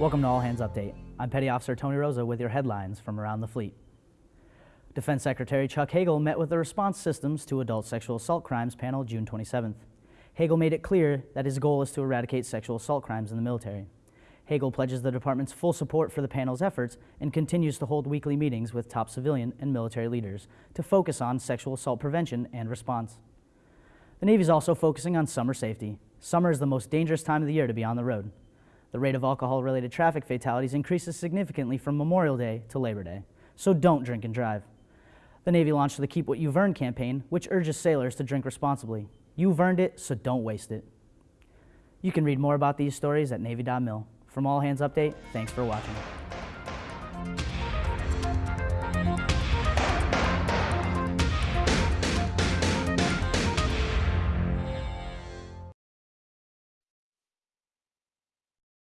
Welcome to All Hands Update. I'm Petty Officer Tony Rosa with your headlines from around the fleet. Defense Secretary Chuck Hagel met with the Response Systems to Adult Sexual Assault Crimes panel June 27th. Hagel made it clear that his goal is to eradicate sexual assault crimes in the military. Hagel pledges the department's full support for the panel's efforts and continues to hold weekly meetings with top civilian and military leaders to focus on sexual assault prevention and response. The Navy is also focusing on summer safety. Summer is the most dangerous time of the year to be on the road. The rate of alcohol-related traffic fatalities increases significantly from Memorial Day to Labor Day, so don't drink and drive. The Navy launched the Keep What You've Earned campaign, which urges sailors to drink responsibly. You've earned it, so don't waste it. You can read more about these stories at Navy.mil. From All Hands Update, thanks for watching.